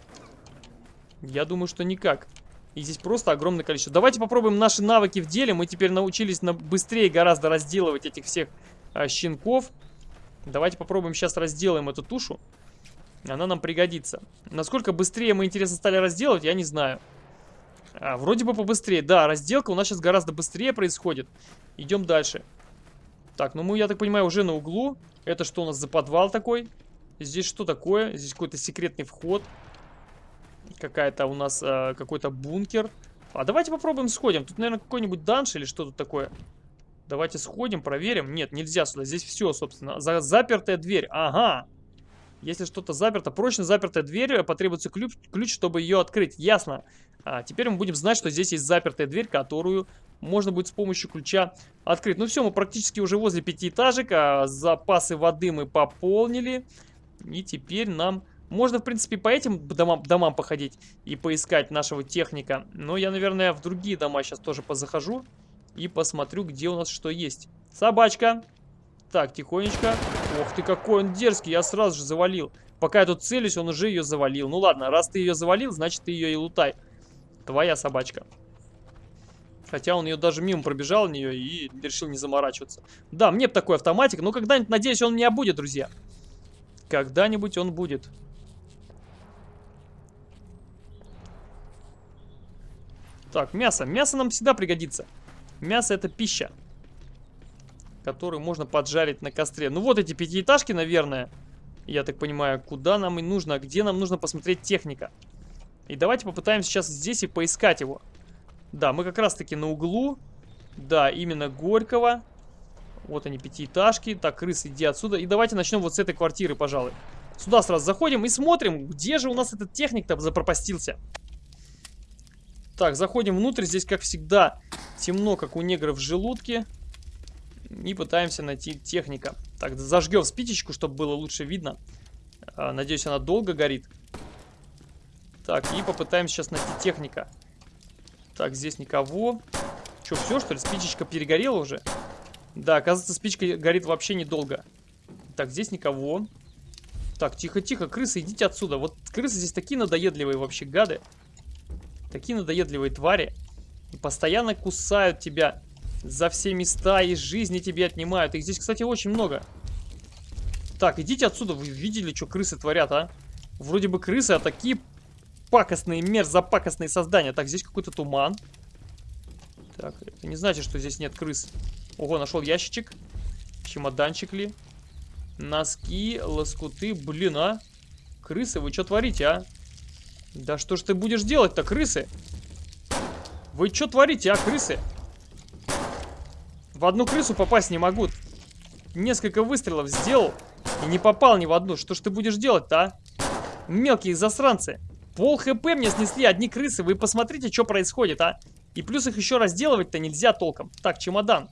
Я думаю, что никак. И здесь просто огромное количество. Давайте попробуем наши навыки в деле. Мы теперь научились на быстрее гораздо разделывать этих всех а, щенков. Давайте попробуем сейчас разделаем эту тушу. Она нам пригодится. Насколько быстрее мы, интересно, стали разделывать, я не знаю. А, вроде бы побыстрее. Да, разделка у нас сейчас гораздо быстрее происходит. Идем дальше. Так, ну мы, я так понимаю, уже на углу. Это что у нас за подвал такой? Здесь что такое? Здесь какой-то секретный вход. Какая-то у нас э, какой-то бункер. А давайте попробуем сходим. Тут, наверное, какой-нибудь данж или что тут такое. Давайте сходим, проверим. Нет, нельзя сюда. Здесь все, собственно. За запертая дверь. Ага. Если что-то заперто, прочно запертая дверь, э, потребуется ключ, ключ чтобы ее открыть. Ясно. А теперь мы будем знать, что здесь есть запертая дверь, которую можно будет с помощью ключа открыть. Ну все, мы практически уже возле пятиэтажек. Запасы воды мы пополнили. И теперь нам... Можно, в принципе, по этим домам, домам походить и поискать нашего техника. Но я, наверное, в другие дома сейчас тоже позахожу и посмотрю, где у нас что есть. Собачка. Так, тихонечко. Ох ты, какой он дерзкий, я сразу же завалил. Пока я тут целюсь, он уже ее завалил. Ну ладно, раз ты ее завалил, значит ты ее и лутай. Твоя собачка. Хотя он ее даже мимо пробежал нее и решил не заморачиваться. Да, мне бы такой автоматик, но когда-нибудь, надеюсь, он у меня будет, друзья. Когда-нибудь он будет. Так, мясо. Мясо нам всегда пригодится. Мясо это пища которую можно поджарить на костре. Ну вот эти пятиэтажки, наверное, я так понимаю, куда нам и нужно, где нам нужно посмотреть техника. И давайте попытаемся сейчас здесь и поискать его. Да, мы как раз таки на углу. Да, именно Горького. Вот они, пятиэтажки. Так, крыс, иди отсюда. И давайте начнем вот с этой квартиры, пожалуй. Сюда сразу заходим и смотрим, где же у нас этот техник-то запропастился. Так, заходим внутрь. Здесь, как всегда, темно, как у негров в желудке и пытаемся найти техника. Так, зажгем спичечку, чтобы было лучше видно. А, надеюсь, она долго горит. Так, и попытаемся сейчас найти техника. Так, здесь никого. Что, все, что ли? Спичечка перегорела уже? Да, оказывается, спичка горит вообще недолго. Так, здесь никого. Так, тихо-тихо, крысы, идите отсюда. Вот крысы здесь такие надоедливые вообще гады. Такие надоедливые твари. И постоянно кусают тебя. За все места и жизни тебе отнимают. Их здесь, кстати, очень много. Так, идите отсюда. Вы видели, что крысы творят, а? Вроде бы крысы, а такие пакостные, мерзопакостные создания. Так, здесь какой-то туман. Так, это не значит, что здесь нет крыс. Ого, нашел ящичек. Чемоданчик ли? Носки, лоскуты. Блин, а? Крысы, вы что творите, а? Да что ж ты будешь делать-то, крысы? Вы что творите, а, крысы? В одну крысу попасть не могу. Несколько выстрелов сделал и не попал ни в одну. Что ж ты будешь делать-то, а? Мелкие засранцы. Пол хп мне снесли одни крысы. Вы посмотрите, что происходит, а? И плюс их еще разделывать-то нельзя толком. Так, чемодан.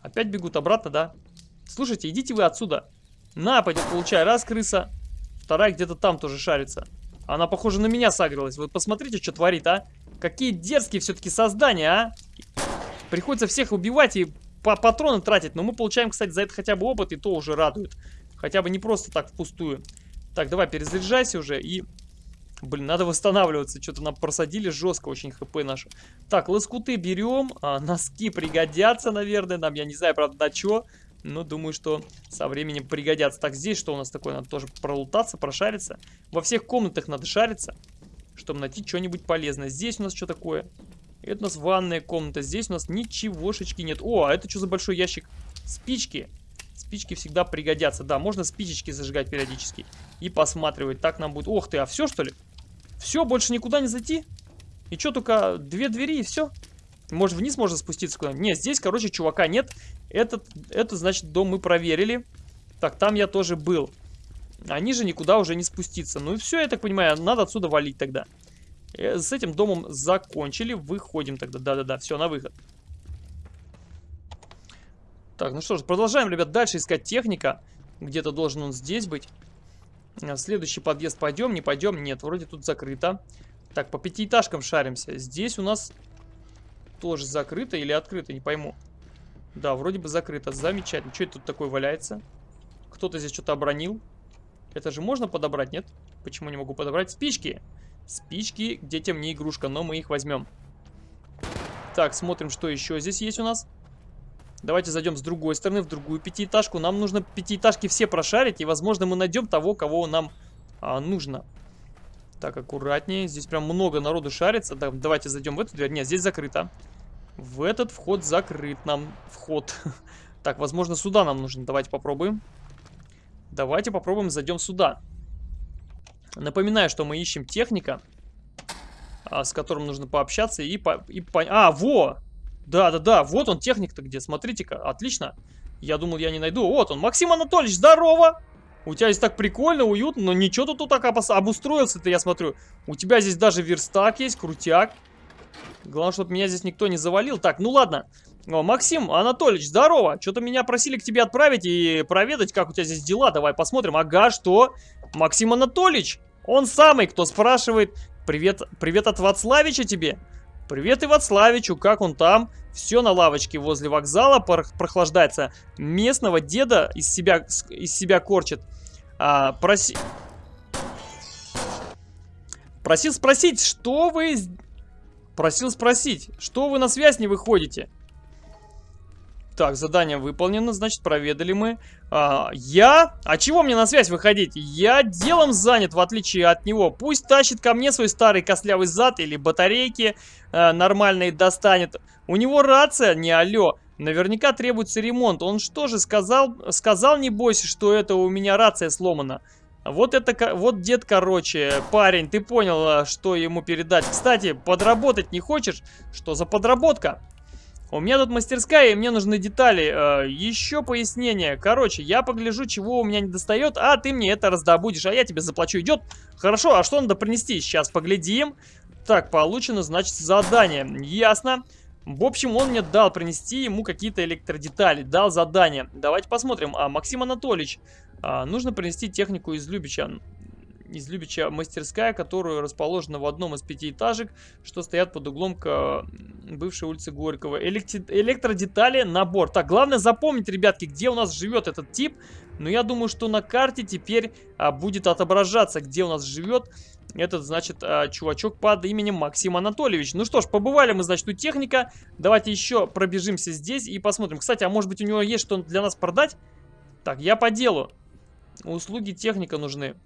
Опять бегут обратно, да? Слушайте, идите вы отсюда. На, пойдет, получай. Раз крыса. Вторая где-то там тоже шарится. Она, похоже, на меня сагрилась. Вот посмотрите, что творит, а? Какие дерзкие все-таки создания, а? Приходится всех убивать и по патроны тратить. Но мы получаем, кстати, за это хотя бы опыт, и то уже радует. Хотя бы не просто так впустую. Так, давай, перезаряжайся уже и... Блин, надо восстанавливаться. Что-то нам просадили жестко очень хп наши. Так, лоскуты берем. А, носки пригодятся, наверное, нам. Я не знаю, правда, на что. Но думаю, что со временем пригодятся. Так, здесь что у нас такое? Надо тоже пролутаться, прошариться. Во всех комнатах надо шариться, чтобы найти что-нибудь полезное. Здесь у нас что такое? Это у нас ванная комната. Здесь у нас ничегошечки нет. О, а это что за большой ящик? Спички. Спички всегда пригодятся. Да, можно спичечки зажигать периодически. И посматривать. Так нам будет... Ох ты, а все что ли? Все, больше никуда не зайти? И что, только две двери и все? Может, вниз можно спуститься куда-нибудь? Нет, здесь, короче, чувака нет. Этот, это, значит, дом мы проверили. Так, там я тоже был. Они же никуда уже не спуститься. Ну и все, я так понимаю, надо отсюда валить тогда. Э, с этим домом закончили. Выходим тогда. Да-да-да, все, на выход. Так, ну что ж, продолжаем, ребят, дальше искать техника. Где-то должен он здесь быть. В следующий подъезд пойдем, не пойдем? Нет, вроде тут закрыто. Так, по пятиэтажкам шаримся. Здесь у нас тоже закрыто или открыто, не пойму. Да, вроде бы закрыто. Замечательно. Что это тут такое валяется? Кто-то здесь что-то обронил. Это же можно подобрать, нет? Почему не могу подобрать? Спички! Спички детям не игрушка, но мы их возьмем. Так, смотрим, что еще здесь есть у нас. Давайте зайдем с другой стороны, в другую пятиэтажку. Нам нужно пятиэтажки все прошарить, и, возможно, мы найдем того, кого нам а, нужно. Так, аккуратнее. Здесь прям много народу шарится. Так, давайте зайдем в эту дверь. Нет, здесь закрыто. В этот вход закрыт нам вход. Так, возможно, сюда нам нужно. Давайте попробуем. Давайте попробуем, зайдем сюда. Напоминаю, что мы ищем техника, а, с которым нужно пообщаться и, по, и по... А, во! Да-да-да, вот он, техник-то где, смотрите-ка, отлично. Я думал, я не найду. Вот он, Максим Анатольевич, здорово! У тебя здесь так прикольно, уютно, но ничего ты тут так обустроился-то, я смотрю. У тебя здесь даже верстак есть, крутяк. Главное, чтобы меня здесь никто не завалил. Так, ну ладно. О, Максим Анатольевич, здорово. Что-то меня просили к тебе отправить и проведать, как у тебя здесь дела. Давай посмотрим. Ага, что? Максим Анатольевич, он самый, кто спрашивает. Привет, привет от Вацлавича тебе. Привет и Вацлавичу, как он там? Все на лавочке возле вокзала прохлаждается. Местного деда из себя, из себя корчит. А, проси... Просил спросить, что вы... Просил спросить, что вы на связь не выходите? Так, задание выполнено, значит, проведали мы. А, я? А чего мне на связь выходить? Я делом занят, в отличие от него. Пусть тащит ко мне свой старый костлявый зад или батарейки а, нормальные достанет. У него рация, не алло. Наверняка требуется ремонт. Он что же сказал? Сказал, не бойся, что это у меня рация сломана. Вот это, вот дед, короче, парень, ты понял, а, что ему передать. Кстати, подработать не хочешь? Что за подработка? У меня тут мастерская, и мне нужны детали. Э, еще пояснение. Короче, я погляжу, чего у меня не достает, а ты мне это раздобудешь, а я тебе заплачу. Идет? Хорошо, а что надо принести? Сейчас поглядим. Так, получено, значит, задание. Ясно. В общем, он мне дал принести ему какие-то электродетали, дал задание. Давайте посмотрим. А, Максим Анатольевич, а, нужно принести технику из Любича из Любича мастерская, которая расположена в одном из пятиэтажек, что стоят под углом к бывшей улице Горького. Электри электродетали, набор. Так, главное запомнить, ребятки, где у нас живет этот тип. Но я думаю, что на карте теперь а, будет отображаться, где у нас живет этот, значит, а, чувачок под именем Максим Анатольевич. Ну что ж, побывали мы, значит, у техника. Давайте еще пробежимся здесь и посмотрим. Кстати, а может быть у него есть что для нас продать? Так, я по делу. Услуги техника нужны.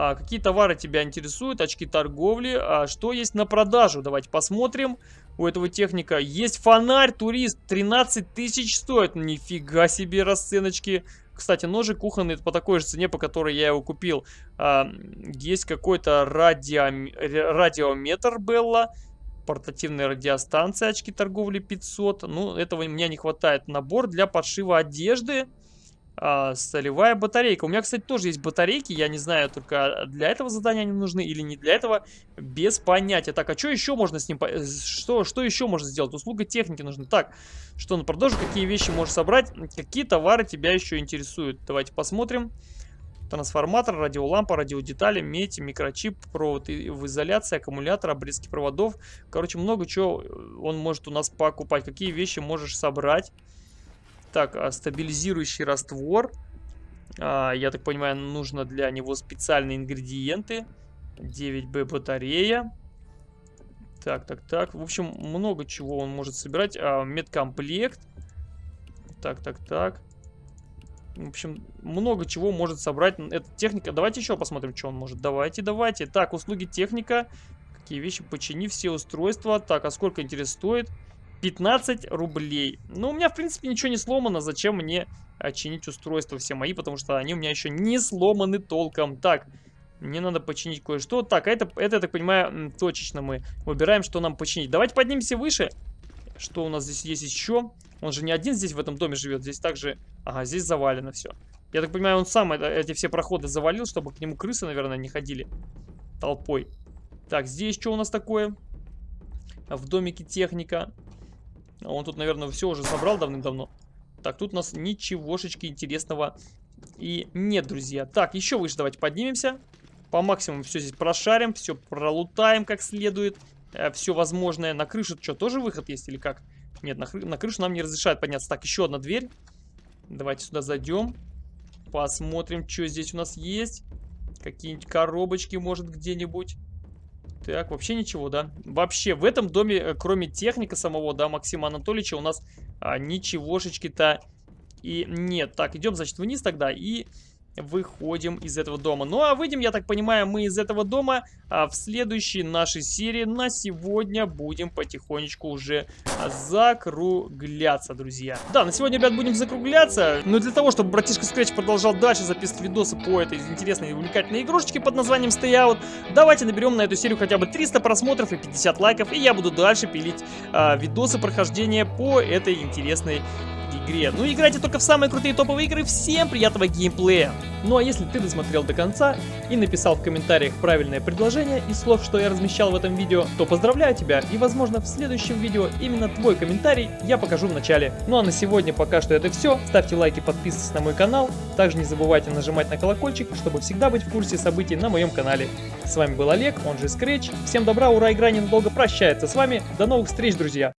А, какие товары тебя интересуют, очки торговли, а, что есть на продажу, давайте посмотрим. У этого техника есть фонарь, турист, 13 тысяч стоит, нифига себе расценочки. Кстати, ножик кухонный по такой же цене, по которой я его купил. А, есть какой-то радио... радиометр Белла, портативная радиостанция, очки торговли 500. Ну, этого мне не хватает. Набор для подшива одежды а, солевая батарейка. У меня, кстати, тоже есть батарейки. Я не знаю, только для этого задания они нужны или не для этого. Без понятия. Так, а что еще можно с ним... Что, что еще можно сделать? Услуга техники нужна. Так, что на продажу? Какие вещи можешь собрать? Какие товары тебя еще интересуют? Давайте посмотрим. Трансформатор, радиолампа, радиодетали, медь, микрочип, провод в изоляции, аккумулятор, обрезки проводов. Короче, много чего он может у нас покупать. Какие вещи можешь собрать? Так, а стабилизирующий раствор. А, я так понимаю, нужно для него специальные ингредиенты. 9B батарея. Так, так, так. В общем, много чего он может собирать. А, медкомплект. Так, так, так. В общем, много чего может собрать эта техника. Давайте еще посмотрим, что он может. Давайте, давайте. Так, услуги техника. Какие вещи? Почини все устройства. Так, а сколько, интересно, стоит? 15 рублей. Ну, у меня, в принципе, ничего не сломано. Зачем мне чинить устройства все мои? Потому что они у меня еще не сломаны толком. Так, мне надо починить кое-что. Так, а это, это, я так понимаю, точечно мы выбираем, что нам починить. Давайте поднимемся выше. Что у нас здесь есть еще? Он же не один здесь в этом доме живет. Здесь также... Ага, здесь завалено все. Я так понимаю, он сам это, эти все проходы завалил, чтобы к нему крысы, наверное, не ходили толпой. Так, здесь что у нас такое? В домике техника. А он тут, наверное, все уже собрал давным-давно. Так, тут у нас ничегошечки интересного и нет, друзья. Так, еще выше давайте поднимемся. По максимуму все здесь прошарим, все пролутаем как следует. Э, все возможное. На крышу что, тоже выход есть или как? Нет, на, на крышу нам не разрешают подняться. Так, еще одна дверь. Давайте сюда зайдем. Посмотрим, что здесь у нас есть. Какие-нибудь коробочки, может, где-нибудь. Так, вообще ничего, да? Вообще, в этом доме, э, кроме техника самого, да, Максима Анатольевича, у нас а, ничегошечки-то и нет. Так, идем, значит, вниз тогда и выходим из этого дома. Ну а выйдем, я так понимаю, мы из этого дома а в следующей нашей серии на сегодня будем потихонечку уже закругляться, друзья. Да, на сегодня, ребят, будем закругляться. Но для того, чтобы братишка Scratch продолжал дальше записывать видосы по этой интересной и увлекательной игрушечке под названием Stay Out, давайте наберем на эту серию хотя бы 300 просмотров и 50 лайков, и я буду дальше пилить а, видосы прохождения по этой интересной игре. Ну играйте только в самые крутые топовые игры. Всем приятного геймплея! Ну а если ты досмотрел до конца и написал в комментариях правильное предложение из слов, что я размещал в этом видео, то поздравляю тебя и возможно в следующем видео именно твой комментарий я покажу в начале. Ну а на сегодня пока что это все. Ставьте лайки, подписывайтесь на мой канал. Также не забывайте нажимать на колокольчик, чтобы всегда быть в курсе событий на моем канале. С вами был Олег, он же Scratch. Всем добра, ура, игра ненадолго прощается с вами. До новых встреч, друзья!